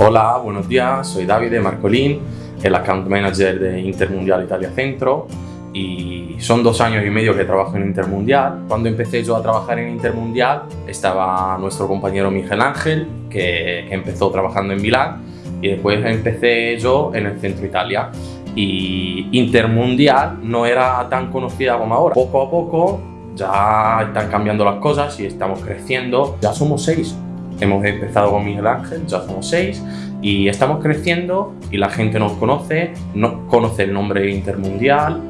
Hola, buenos días, soy Davide Marcolín, el Account Manager de Intermundial Italia Centro y son dos años y medio que trabajo en Intermundial. Cuando empecé yo a trabajar en Intermundial estaba nuestro compañero Miguel Ángel, que, empezó trabajando en Milán y después empecé yo en el Centro Italia y Intermundial no era tan conocida como ahora. Poco a poco ya están cambiando las cosas y estamos creciendo. Ya somos seis Hemos empezado con Miguel Ángel, ya somos seis, y estamos creciendo y la gente nos conoce, nos conoce el nombre Intermundial,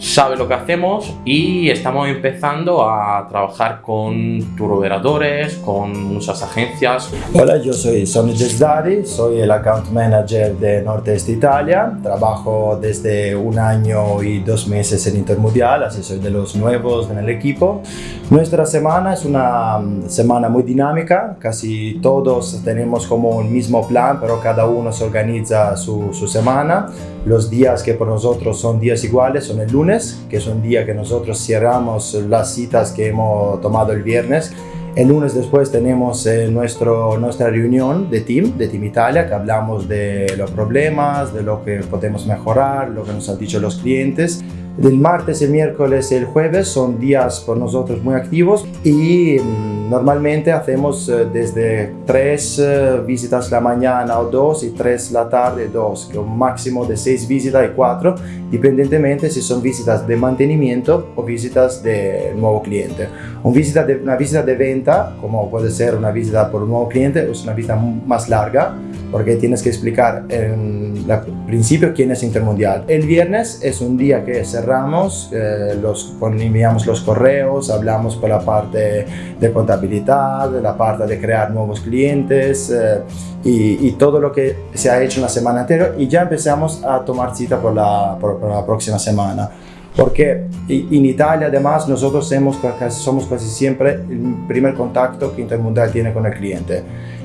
sabe lo que hacemos y estamos empezando a trabajar con turoperadores, con muchas agencias. Hola, yo soy Sonny Desdari, soy el Account Manager de Nordeste Italia. Trabajo desde un año y dos meses en Intermundial, así soy de los nuevos en el equipo. Nuestra semana es una mm, semana muy dinámica, casi todos tenemos como un mismo plan, pero cada uno se organiza su, su semana. Los días que por nosotros son días iguales son el lunes, que es un día que nosotros cerramos las citas que hemos tomado el viernes. El lunes después tenemos eh, nuestro, nuestra reunión de Team, de Team Italia, que hablamos de los problemas, de lo que podemos mejorar, lo que nos han dicho los clientes. El martes, el miércoles y el jueves son días por nosotros muy activos y mm, normalmente hacemos eh, desde tres eh, visitas la mañana o dos y tres la tarde dos, que un máximo de seis visitas y cuatro, independientemente si son visitas de mantenimiento o visitas de nuevo cliente. Una visita de, una visita de venta, como puede ser una visita por un nuevo cliente, es una visita más larga porque tienes que explicar en principio quién es Intermundial. El viernes es un día que cerramos, eh, los, enviamos los correos, hablamos por la parte de contabilidad, la parte de crear nuevos clientes eh, y, todo lo que se ha hecho en la semana anterior y ya empezamos a tomar cita por la, por, la próxima semana porque en Italia además nosotros somos, somos casi siempre el primer contacto que Intermundial tiene con el cliente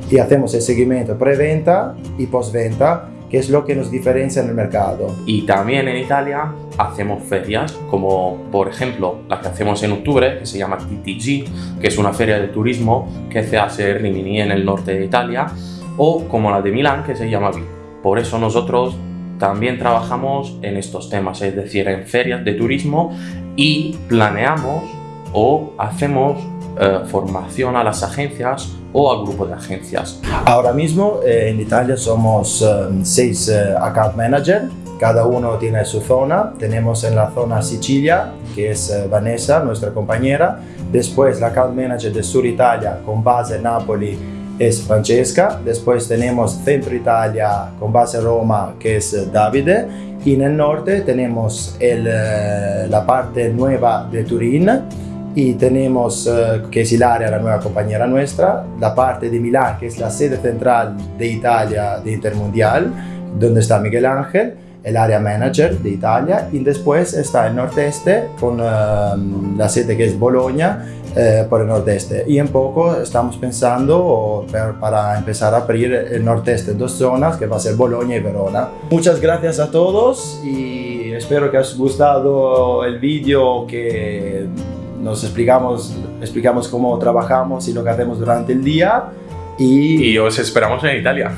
y hacemos el seguimiento preventa y postventa que es lo que nos diferencia en el mercado. Y también en Italia hacemos ferias, como por ejemplo la que hacemos en octubre, que se llama TTG, que es una feria de turismo que se hace en Rimini, en el norte de Italia, o como la de Milán, que se llama VIP. Por eso nosotros también trabajamos en estos temas, es decir, en ferias de turismo y planeamos o hacemos eh, formación a las agencias o al grupo de agencias. Ahora mismo eh, en Italia somos eh, seis account managers, cada uno tiene su zona. Tenemos en la zona Sicilia, que es Vanessa, nuestra compañera. Después la account manager de Sur Italia con base en Napoli es Francesca. Después tenemos Centro Italia con base Roma, que es Davide. Y en el norte tenemos el, la parte nueva de Turín, y tenemos, uh, que es Hilaria, la nueva compañera nuestra, la parte de Milán, que es la sede central de Italia de Intermundial, donde está Miguel Ángel, el área manager de Italia, y después está el nordeste con uh, la sede que es Bologna, eh, por el nordeste y en poco estamos pensando para empezar a abrir el nordeste dos zonas que va a ser Bolonia y Verona. Muchas gracias a todos y espero que os gustado el vídeo que nos explicamos, explicamos cómo trabajamos y lo que hacemos durante el día. Y, y os esperamos en Italia.